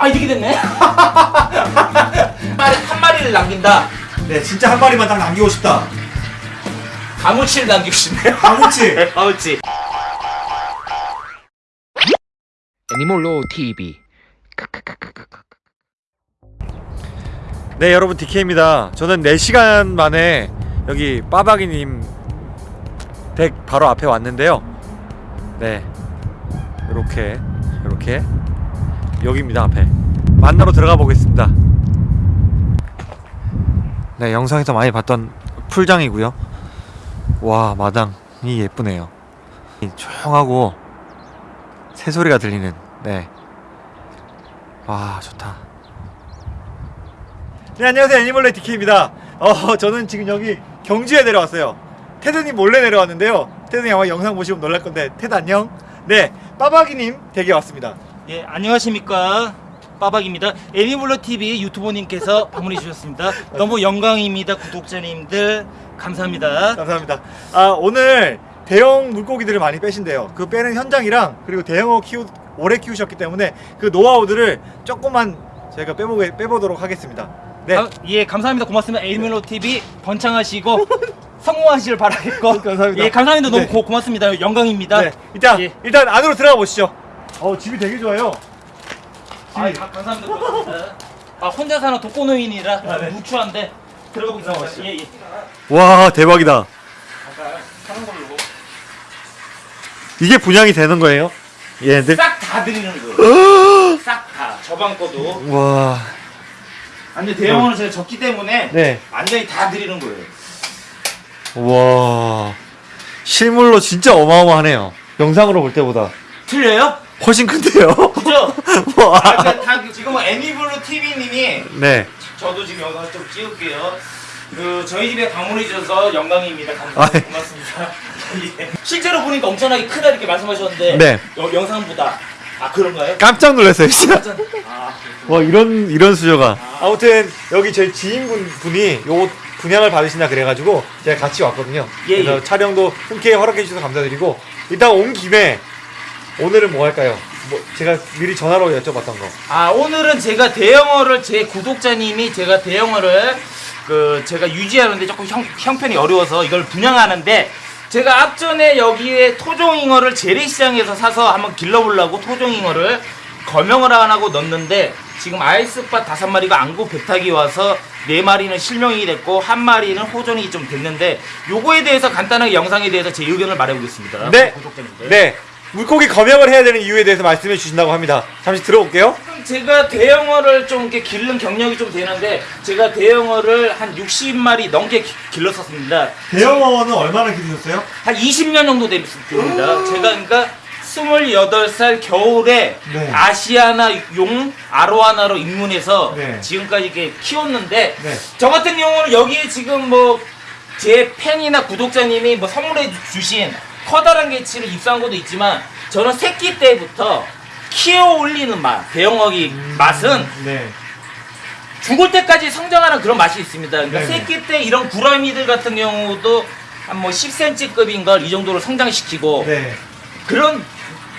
아 이렇게 됐네. 한 마리 한 마리를 남긴다. 네, 진짜 한 마리만 딱 남기고 싶다. 가무치를 남기고 싶네요. 가무치. 가무치. 애니몰로 TV 네, 여러분 DK입니다. 저는 4시간 만에 여기 빠박이님 댁 바로 앞에 왔는데요. 네, 이렇게 이렇게 여기입니다 앞에 만나러 들어가 보겠습니다. 네, 영상에서 많이 봤던 풀장이고요. 와, 마당이 예쁘네요. 조용하고 새소리가 들리는 네. 와, 좋다. 네, 안녕하세요. 애니멀레 DK입니다. 어, 저는 지금 여기 경주에 내려왔어요. 테드님 몰래 내려왔는데요. 테드님 아마 영상 보시면 놀랄 건데, 테드 안녕? 네, 빠박이님 댁에 왔습니다. 예 안녕하십니까. 빠박입니다. 애니블러 TV 유튜버님께서 방문해 주셨습니다. 너무 영광입니다, 구독자님들 감사합니다. 감사합니다. 아, 오늘 대형 물고기들을 많이 빼신대요. 그 빼는 현장이랑 그리고 대형어 키우 오래 키우셨기 때문에 그 노하우들을 조금만 저희가 빼보, 빼보도록 하겠습니다. 네. 아, 예 감사합니다. 고맙습니다. 애니블러 TV 번창하시고 성공하시길 바라겠고 감사합니다. 예 감사합니다. 너무 네. 고, 고맙습니다. 영광입니다. 네, 일단 예. 일단 안으로 들어가 보시죠. 어, 집이 되게 좋아요. 아, 가- 감사합니다. 고맙습니다. 아 혼자 사는 독거노인이라 아, 네. 무추한데 들어가 보겠습니다. 예 예. 와, 대박이다. 이게 분양이 되는 거예요? 얘네들? 싹 다 드리는 거예요. 싹 다. 저방 거도. 와, 아니 대형어는 제가 적기 때문에 네. 완전히 다 드리는 거예요. 와, 실물로 진짜 어마어마하네요. 영상으로 볼 때보다 틀려요? 훨씬 큰데요? 그죠? 와. 아, 그, 다, 지금 애니블루 TV님이 네. 저도 지금 영상 좀 찍을게요. 그 저희 집에 방문해 주셔서 영광입니다. 감, 아, 네. 고맙습니다. 예. 실제로 보니까 엄청나게 크다 이렇게 말씀하셨는데 네. 여- 영상보다 아 그런가요? 깜짝 놀랐어요, 진짜. 완전- 아, 와, 이런, 이런 수저가. 아 무튼, 여기 저희 지인분 분이 요 분양을 받으신다 그래가지고 제가 같이 왔거든요. 예, 그래서 예. 촬영도 흔쾌히 허락해 주셔서 감사드리고, 일단 온 김에 오늘은 뭐 할까요? 뭐, 제가 미리 전화로 여쭤봤던 거. 아 오늘은 제가 대형어를 제 구독자님이 제가 대형어를 그 제가 유지하는데 조금 형, 형편이 어려워서 이걸 분양하는데 제가 앞전에 여기에 토종잉어를 재래시장에서 사서 한번 길러보려고 토종잉어를 거명을 안 하고 넣었는데 지금 아이스바 다섯 마리가 안구 배탁이 와서 네 마리는 실명이 됐고 한 마리는 호전이 좀 됐는데 요거에 대해서 간단하게 영상에 대해서 제 의견을 말해보겠습니다. 네. 구독자님들. 네. 물고기 검역을 해야 되는 이유에 대해서 말씀해 주신다고 합니다. 잠시 들어올게요. 제가 대형어를 좀 이렇게 기른 경력이 좀 되는데 제가 대형어를 한 60마리 넘게 기- 길렀었습니다. 대형어는 얼마나 기르셨어요? 한 20년 정도 됩니다. 제가 그러니까 28살 겨울에 네. 아시아나 용 아로하나로 입문해서 네. 지금까지 이렇게 키웠는데 네. 저 같은 경우는 여기에 지금 뭐 제 팬이나 구독자님이 뭐 선물해 주신 커다란 개치를 입수한 것도 있지만 저는 새끼 때부터 키워 올리는 맛, 대형어기 맛은 네. 죽을 때까지 성장하는 그런 맛이 있습니다. 그러니까. 새끼 때 이런 구라미들 같은 경우도 한 뭐 10cm급인 걸 이 정도로 성장시키고 네. 그런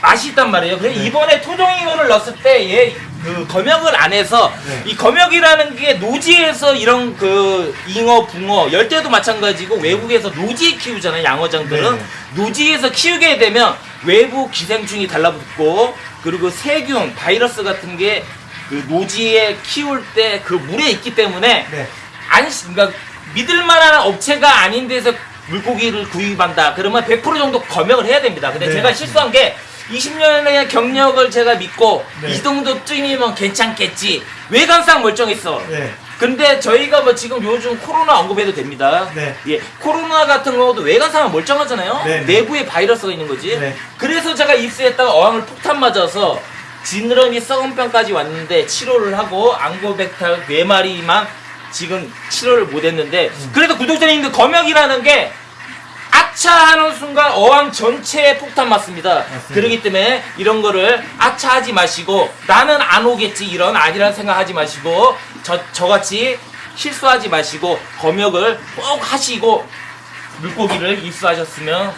맛이 있단 말이에요. 그래서 네. 이번에 토종잉어를 넣었을 때 얘 그 검역을 안 해서 네. 이 검역이라는 게 노지에서 이런 그 잉어, 붕어, 열대도 마찬가지고 외국에서 노지에 키우잖아요. 양어장들은 네. 노지에서 키우게 되면 외부 기생충이 달라붙고 그리고 세균, 바이러스 같은 게 그 노지에 키울 때 그 물에 있기 때문에 네. 안 그러니까 믿을 만한 업체가 아닌 데서 물고기를 구입한다. 그러면 100% 정도 검역을 해야 됩니다. 근데 네. 제가 실수한 게 20년의 경력을 제가 믿고 네. 이 정도쯤이면 괜찮겠지. 외관상 멀쩡했어. 네. 근데 저희가 뭐 지금 요즘 코로나 언급해도 됩니다. 네. 예, 코로나 같은 경우도 외관상은 멀쩡하잖아요. 네, 네. 내부에 바이러스가 있는 거지. 네. 그래서 제가 입수했다가 어항을 폭탄 맞아서 지느러미 썩은 병까지 왔는데 치료를 하고 앙고백탈 네 마리만 지금 치료를 못했는데 음. 그래도 구독자님들 검역이라는 게 아차 하는 순간 어항 전체에 폭탄 맞습니다. 맞습니다. 그렇기 때문에 이런 거를 아차 하지 마시고 나는 안 오겠지 이런 아니란 생각하지 마시고 저 저같이 실수하지 마시고 검역을 꼭 하시고 물고기를 입수하셨으면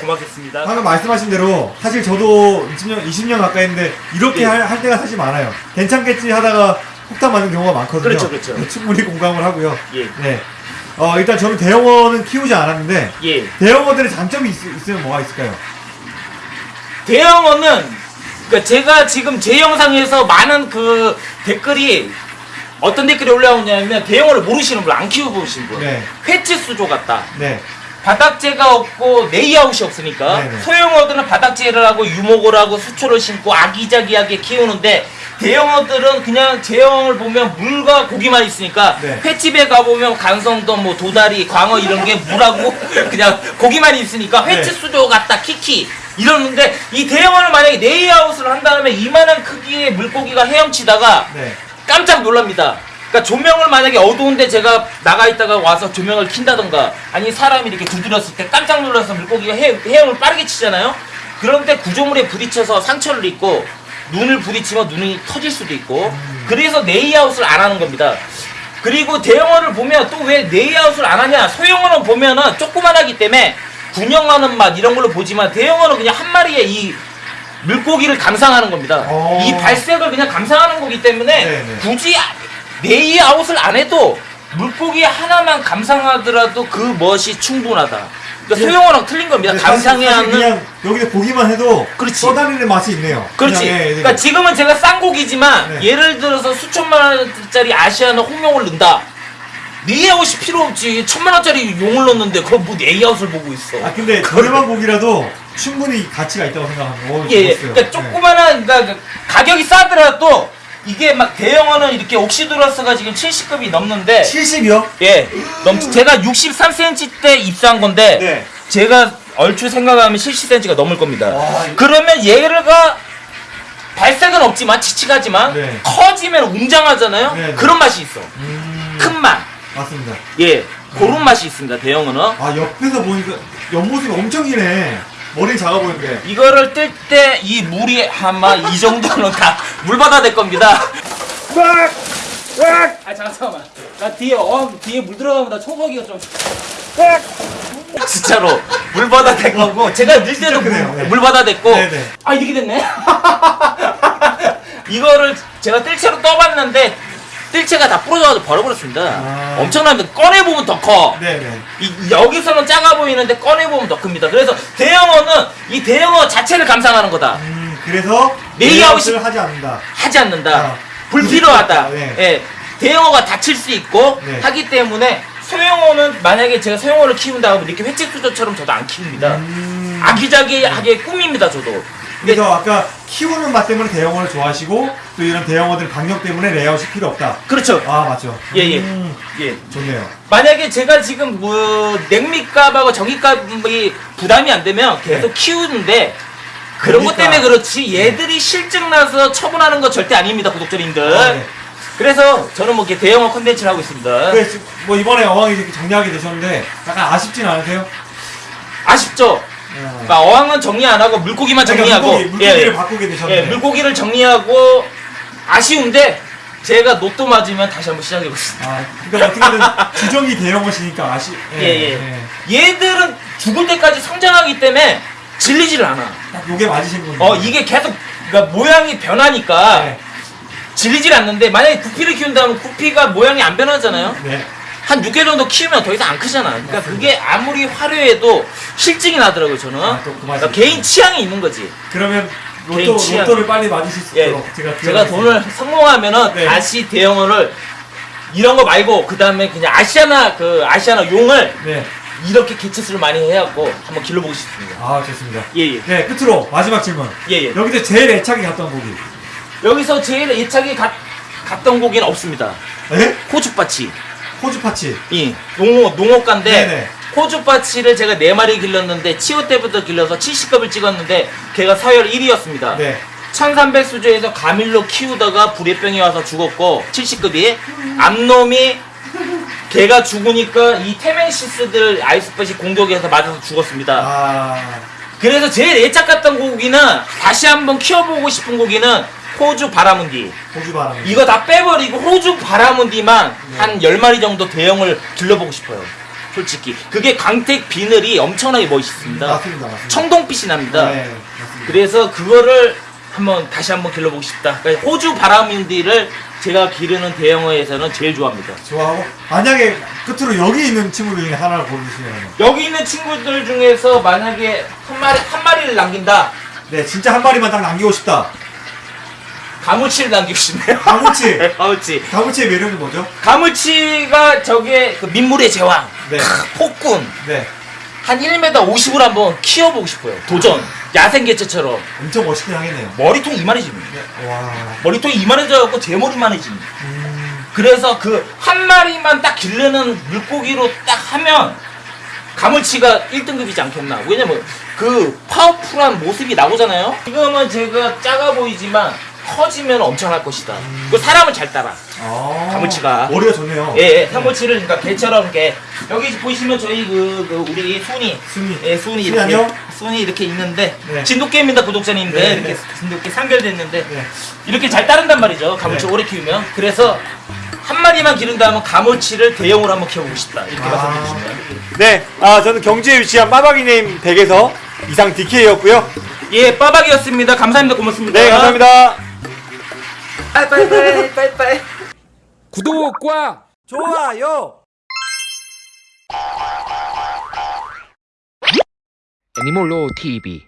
고맙겠습니다. 방금 말씀하신 대로 사실 저도 20년 20년 가까이 했는데 이렇게 예. 할, 할 때가 사실 많아요. 괜찮겠지 하다가 폭탄 맞는 경우가 많거든요. 그렇죠, 그렇죠. 충분히 공감을 하고요. 예. 네. 어, 일단 저는 대형어는 키우지 않았는데 예. 대형어들의 장점이 있, 있으면 뭐가 있을까요? 대형어는 그러니까 제가 지금 제 영상에서 많은 그 댓글이 어떤 댓글이 올라오냐면 대형어를 모르시는 분, 안 키워보신 분. 네. 회치 수조 같다. 네. 바닥재가 없고 네이아웃이 없으니까 네네. 소형어들은 바닥재를 하고 유목을 하고 수초를 심고 아기자기하게 키우는데 대형어들은 그냥 제형을 보면 물과 고기만 있으니까 네. 횟집에 가보면 간성도 뭐 도다리 광어 이런 게 물하고 그냥 고기만 있으니까 네. 수조 같다 키키 이러는데 이 대형어는 만약에 네이아웃을 한 다음에 이만한 크기의 물고기가 헤엄치다가 네. 깜짝 놀랍니다. 그러니까 조명을 만약에 어두운데 제가 나가 있다가 와서 조명을 킨다던가 아니 사람이 이렇게 두드렸을 때 깜짝 놀라서 물고기가 헤, 헤엄을 빠르게 치잖아요. 그런데 구조물에 부딪혀서 상처를 입고 눈을 부딪히면 눈이 터질 수도 있고 그래서 네이아웃을 안 하는 겁니다. 그리고 대형어를 보면 또왜 네이아웃을 안 하냐? 소형어는 보면은 조그만하기 때문에 군형하는 맛 이런 걸로 보지만 대형어는 그냥 한 마리의 이 물고기를 감상하는 겁니다. 어. 이 발색을 그냥 감상하는 거기 때문에 네네. 굳이 네이아웃을 안 해도 물고기 하나만 감상하더라도 그 멋이 충분하다. 그러니까 예. 소형어랑 틀린 겁니다. 하는 그냥 여기서 보기만 해도 그렇지. 떠다니는 맛이 있네요. 그렇지. 그냥, 예, 예. 그러니까 지금은 제가 싼 고기지만 네. 예를 들어서 수천만 원짜리 아시아나 홍룡을 넣는다. 네이아웃이 필요 없지. 천만 원짜리 용을 넣는데 그거 뭐 네이아웃을 보고 있어. 아 근데 저렴한 고기라도 충분히 가치가 있다고 생각합니다. 오, 예, 예. 그러니까 조그만한 그러니까 그 가격이 싸더라도 이게 막 대형어는 이렇게 옥시드러스가 지금 70급이 넘는데 70이요? 예. 넘 제가 63cm 때 입사한 건데 네. 제가 얼추 생각하면 70cm가 넘을 겁니다. 와, 이- 그러면 얘가 발색은 없지만 칙칙하지만 네. 커지면 웅장하잖아요. 네, 네. 그런 맛이 있어. 음, 큰 맛. 맞습니다. 예. 그런 맛이 있습니다. 대형어는. 아 옆에서 보니까 옆모습이 엄청 기네. 머리 작아 보이는데. 이거를 뜰 때 이 물이 아마 이 정도는 다 물바다 될 겁니다. 막! 막! 아 잠깐만. 나 뒤에 어 뒤에 물 들어가면 나 초거기가 좀. 진짜로 물바다 될 거고 제가 늘 때도 물, 네. 물바다 됐고 네네. 아 이렇게 됐네. 이거를 제가 뜰채로 떠봤는데 뜰채가 다 부러져가지고 버려버렸습니다. 아. 엄청납니다. 꺼내 보면 더 커. 네네. 이, 여기서는 작아 보이는데 꺼내 보면 더 큽니다. 그래서 대형어는 이 대형어 자체를 감상하는 거다. 음 그래서 레이아웃을 하지 않는다. 하지 않는다. 아, 불필요하다. 네. 예. 대형어가 다칠 수 있고 네. 하기 때문에 소형어는 만약에 제가 소형어를 키운다 하면 이렇게 횟집수저처럼 저도 안 키웁니다. 음, 아기자기하게 꾸밉니다, 저도. 그래서 아까 키우는 맛 때문에 대형어를 좋아하시고 또 이런 대형어들 강력 때문에 레이아웃이 필요 없다. 그렇죠. 아 맞죠. 예, 예. 음, 예. 좋네요. 만약에 제가 지금 뭐 냉미값하고 전기값이 부담이 안 되면 계속 키우는데 그런 것 그러니까. 때문에 그렇지 얘들이 실증 나서 처분하는 거 절대 아닙니다, 구독자님들. 아, 네. 그래서 저는 뭐 이렇게 대형어 컨텐츠를 하고 있습니다. 그래, 뭐 이번에 어항이 이렇게 정리하게 되셨는데 약간 아쉽진 않으세요? 아쉽죠? 어. 그러니까 어항은 정리 안 하고 물고기만 그러니까 정리하고 물고기, 물고기 를 예, 바꾸게 되셨는데 예, 물고기를 정리하고 아쉬운데 제가 노또 맞으면 다시 한번 시작해 보겠습니다. 아, 그러니까 어떻게든 주종이 대형어시니까 아시. 예, 예. 얘들은 죽을 때까지 성장하기 때문에 질리지를 않아. 딱 요게 맞으신 분. 어 이게 계속 그러니까 모양이 변하니까 네. 질리질 않는데 만약에 구피를 키운다면 구피가 모양이 안 변하잖아요. 네. 한 6개 정도 키우면 더 이상 안 크잖아. 그러니까 그게 아무리 화려해도 실증이 나더라고요 저는. 아, 그러니까 개인 취향이 있는 거지. 그러면 개인 로또 취향. 로또를 빨리 맞으실 수 예, 있도록 제가 제가 기원하겠습니다. 돈을 성공하면은 네. 다시 대형어를 이런 거 말고 그 다음에 그냥 아시아나 그 아시아나 용을 네. 이렇게 개체수를 많이 해갖고 한번 길러보고 싶습니다. 아 좋습니다. 예예 네 끝으로 마지막 질문. 예예. 여기서 제일 애착이 갔던 고기. 여기서 제일 애착이 갔, 갔던 고기는 없습니다. 에? 호주 perch. 호주 perch. 이 농어 농어가인데 네네. 호주 perch를 제가 네 마리 길렀는데 치어 때부터 길러서 70급을 찍었는데 걔가 서열 1위였습니다. 네. 1300 수조에서 과밀로 키우다가 부레병이 와서 죽었고 70급이 암놈이 걔가 죽으니까 이 테멘시스들 아이스팟이 공격해서 맞아서 죽었습니다. 아 그래서 제일 애착 같던 고기는 다시 한번 키워보고 싶은 고기는 호주 바라문디. 호주 바람. 이거 다 빼버리고 호주 바라문디만 한 10마리 정도 대형을 길러보고 싶어요. 솔직히 그게 광택 비늘이 엄청나게 멋있습니다. 맞습니다, 맞습니다. 청동빛이 납니다. 네, 맞습니다. 그래서 그거를 한번 다시 한번 길러보고 싶다. 그러니까 호주 바람인디를 제가 기르는 대형어에서는 제일 좋아합니다. 좋아하고 만약에 끝으로 여기 있는 친구들 중에 하나를 고르시면 여기 있는 친구들 중에서 만약에 한 마리 한 마리를 남긴다. 네 진짜 한 마리만 딱 남기고 싶다. 가무치를 남기고 싶네요. 가무치. 가무치. 가무치의 매력이 뭐죠? 가무치가 저게 그 민물의 제왕. 네. 크, 폭군. 네, 한 1m 50을 한번 키워보고 싶어요. 도전. 야생개체처럼. 엄청 멋있긴 하겠네요. 머리통 이만해집니다. 와. 머리통이 이만해져갖고 제 머리만해집니다. 음, 그래서 그 한 마리만 딱 기르는 물고기로 딱 하면 가물치가 1등급이지 않겠나. 왜냐면 그 파워풀한 모습이 나오잖아요. 지금은 제가 작아 보이지만 커지면 엄청날 것이다. 그 사람을 잘 따라. 아, 가무치가. 머리가 좋네요. 예, 예, 삼보치를 그러니까 개처럼 이렇게 여기 보시면 저희 그, 그 우리 순이 순이. 예, 순이 순이 이렇게 안녕? 순이 이렇게 있는데 네. 진돗개입니다 구독자님들 네, 이렇게 네. 진돗개 상결됐는데 네. 이렇게 잘 따른단 말이죠 가물치 네. 오래 키우면 그래서 한 마리만 기른다면 가물치를 대형으로 한번 키워보고 싶다 이렇게 아. 말씀드리시면 네, 아 저는 경주에 위치한 빠바기님 댁에서 이상 DK였고요. 예 빠박이었습니다 감사합니다 고맙습니다 네, 감사합니다. 빠이빠이 빠이빠이 구독과 좋아요. 애니몰로 TV